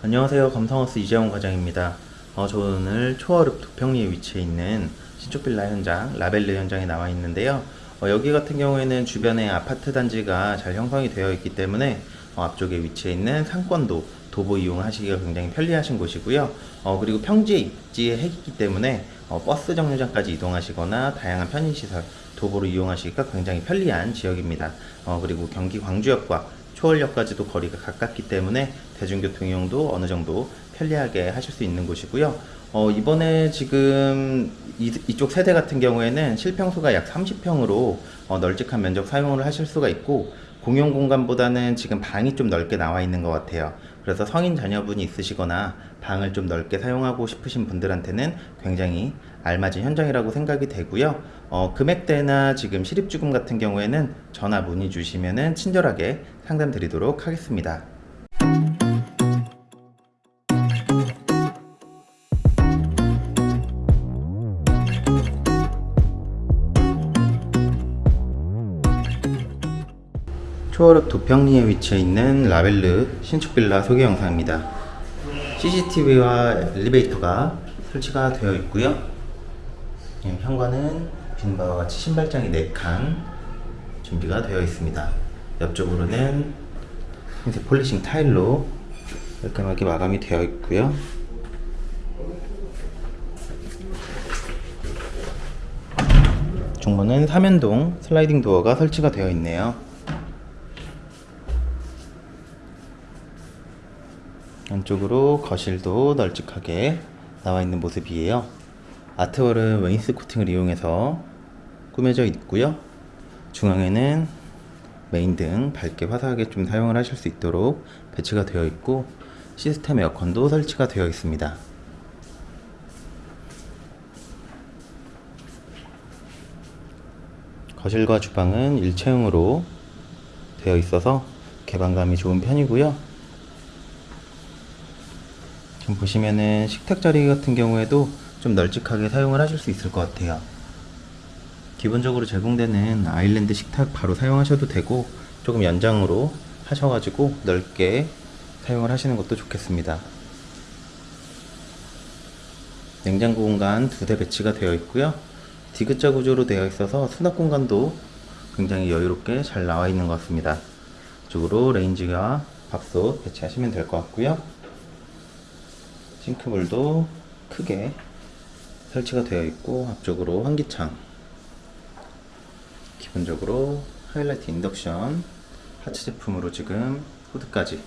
안녕하세요. 감성하우스 이재원 과장입니다. 어, 저 오늘 초월읍 도평리에 위치해 있는 신축 빌라 현장 라벨르 현장에 나와 있는데요. 어, 여기 같은 경우에는 주변에 아파트 단지가 잘 형성이 되어 있기 때문에 어, 앞쪽에 위치해 있는 상권도 도보 이용하시기가 굉장히 편리하신 곳이고요. 어, 그리고 평지에 입지에 핵이기 때문에 어, 버스 정류장까지 이동하시거나 다양한 편의시설 도보로 이용하시기가 굉장히 편리한 지역입니다. 어, 그리고 경기 광주역과 초월역까지도 거리가 가깝기 때문에 대중교통 이용도 어느 정도 편리하게 하실 수 있는 곳이고요. 어, 이번에 지금 이, 이쪽 세대 같은 경우에는 실평수가 약 30평으로 어, 널찍한 면적 사용을 하실 수가 있고 공용 공간보다는 지금 방이 좀 넓게 나와 있는 것 같아요. 그래서 성인 자녀분이 있으시거나 방을 좀 넓게 사용하고 싶으신 분들한테는 굉장히 알맞은 현장이라고 생각이 되고요. 어, 금액대나 지금 실입주금 같은 경우에는 전화 문의 주시면은 친절하게 상담 드리도록 하겠습니다. 초월읍 도평리에 위치해 있는 라벨르 신축 빌라 소개 영상입니다. CCTV와 엘리베이터가 설치가 되어 있고요. 예, 현관은 빈 바와 같이 신발장이 4칸 준비가 되어 있습니다. 옆쪽으로는 흰색 폴리싱 타일로 깔끔하게 마감이 되어 있고요. 중문은 삼연동 슬라이딩 도어가 설치가 되어 있네요. 안쪽으로 거실도 널찍하게 나와 있는 모습이에요. art wall은 wainscoting을 이용해서 꾸며져 있고요. 중앙에는 메인 등 밝게 화사하게 좀 사용을 하실 수 있도록 배치가 되어 있고 시스템 에어컨도 설치가 되어 있습니다. 거실과 주방은 일체형으로 되어 있어서 개방감이 좋은 편이고요. 지금 보시면은 식탁 자리 같은 경우에도 좀 널찍하게 사용을 하실 수 있을 것 같아요. 기본적으로 제공되는 아일랜드 식탁 바로 사용하셔도 되고 조금 연장으로 하셔가지고 넓게 사용을 하시는 것도 좋겠습니다. 냉장고 공간 두 대 배치가 되어 있고요. 디귿자 구조로 되어 있어서 수납 공간도 굉장히 여유롭게 잘 나와 있는 것 같습니다. 이쪽으로 레인지와 밥솥 배치하시면 될 것 같고요. 싱크볼도 크게 설치가 되어 있고 앞쪽으로 환기창 기본적으로 하이라이트 인덕션 하츠 제품으로 지금 후드까지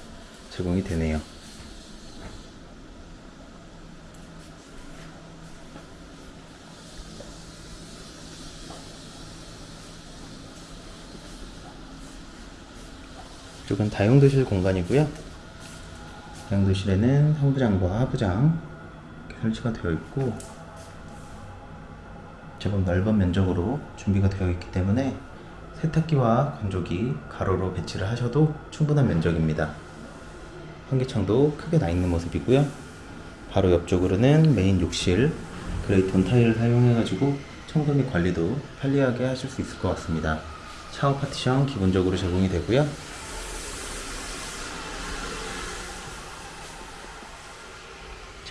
제공이 되네요. 이쪽은 다용도실 공간이고요. 다용도실에는 상부장과 하부장 설치가 되어 있고 제법 넓은 면적으로 준비가 되어 있기 때문에 세탁기와 건조기 가로로 배치를 하셔도 충분한 면적입니다. 환기창도 크게 나 있는 모습이고요. 바로 옆쪽으로는 메인 욕실 gray tone 타일을 사용해가지고 청소 및 관리도 편리하게 하실 수 있을 것 같습니다. 샤워 파티션 기본적으로 제공이 되고요.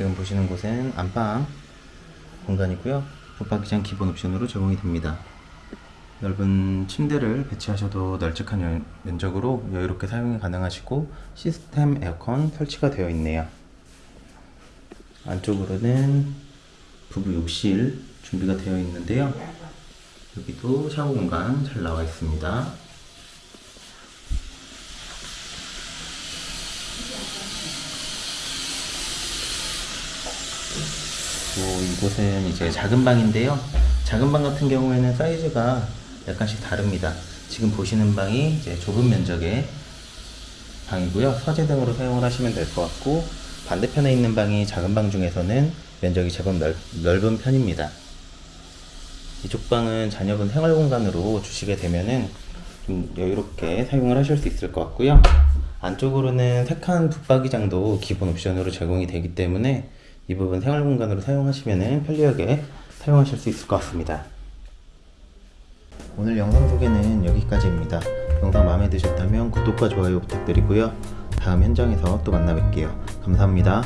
지금 보시는 곳은 안방 공간이고요. 붙박이장 기본 옵션으로 제공이 됩니다. 넓은 침대를 배치하셔도 널찍한 연- 면적으로 여유롭게 사용이 가능하시고 시스템 에어컨 설치가 되어 있네요. 안쪽으로는 부부 욕실 준비가 되어 있는데요. 여기도 샤워 공간 잘 나와 있습니다. 그리고 이곳은 이제 작은 방인데요. 작은 방 같은 경우에는 사이즈가 약간씩 다릅니다. 지금 보시는 방이 이제 좁은 면적의 방이고요. 서재 등으로 사용을 하시면 될 것 같고 반대편에 있는 방이 작은 방 중에서는 면적이 제법 넓, 넓은 편입니다. 이쪽 방은 자녀분 생활 공간으로 주시게 되면은 좀 여유롭게 사용을 하실 수 있을 것 같고요. 안쪽으로는 세칸 붙박이장도 기본 옵션으로 제공이 되기 때문에 이 부분 생활 공간으로 사용하시면 편리하게 사용하실 수 있을 것 같습니다. 오늘 영상 소개는 여기까지입니다. 영상 마음에 드셨다면 구독과 좋아요 부탁드리고요. 다음 현장에서 또 만나 뵐게요. 감사합니다.